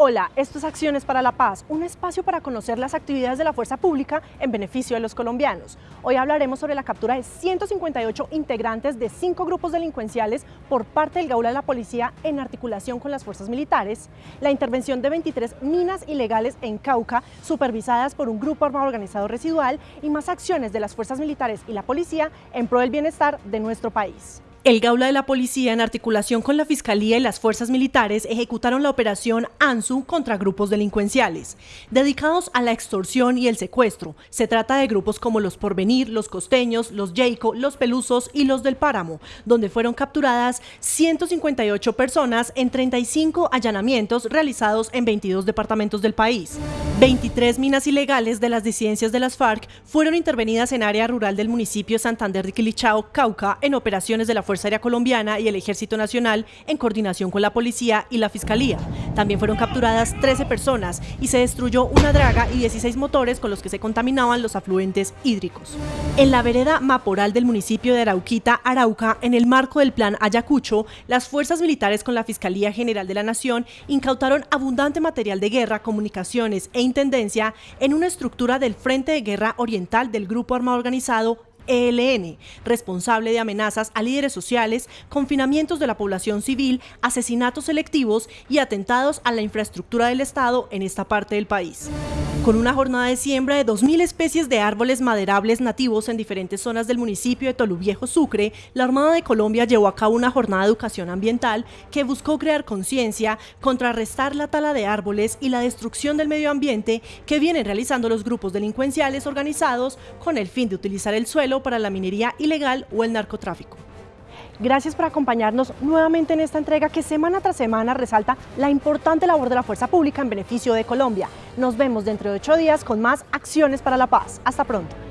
Hola, esto es Acciones para la Paz, un espacio para conocer las actividades de la fuerza pública en beneficio de los colombianos. Hoy hablaremos sobre la captura de 158 integrantes de cinco grupos delincuenciales por parte del Gaula de la Policía en articulación con las fuerzas militares, la intervención de 23 minas ilegales en Cauca, supervisadas por un grupo armado organizado residual y más acciones de las fuerzas militares y la policía en pro del bienestar de nuestro país. El Gaula de la Policía, en articulación con la Fiscalía y las fuerzas militares, ejecutaron la operación ANSU contra grupos delincuenciales, dedicados a la extorsión y el secuestro. Se trata de grupos como los Porvenir, los Costeños, los Jayco, los Pelusos y los del Páramo, donde fueron capturadas 158 personas en 35 allanamientos realizados en 22 departamentos del país. 23 minas ilegales de las disidencias de las FARC fueron intervenidas en área rural del municipio Santander de Quilichao, Cauca, en operaciones de la Fuerza Aérea Colombiana y el Ejército Nacional en coordinación con la Policía y la Fiscalía. También fueron capturadas 13 personas y se destruyó una draga y 16 motores con los que se contaminaban los afluentes hídricos. En la vereda Maporal del municipio de Arauquita, Arauca, en el marco del Plan Ayacucho, las fuerzas militares con la Fiscalía General de la Nación incautaron abundante material de guerra, comunicaciones e intendencia en una estructura del Frente de Guerra Oriental del Grupo Armado Organizado ELN, responsable de amenazas a líderes sociales, confinamientos de la población civil, asesinatos selectivos y atentados a la infraestructura del Estado en esta parte del país. Con una jornada de siembra de 2.000 especies de árboles maderables nativos en diferentes zonas del municipio de Toluviejo, Sucre, la Armada de Colombia llevó a cabo una jornada de educación ambiental que buscó crear conciencia, contrarrestar la tala de árboles y la destrucción del medio ambiente que vienen realizando los grupos delincuenciales organizados con el fin de utilizar el suelo para la minería ilegal o el narcotráfico. Gracias por acompañarnos nuevamente en esta entrega que semana tras semana resalta la importante labor de la fuerza pública en beneficio de Colombia. Nos vemos dentro de ocho días con más acciones para la paz. Hasta pronto.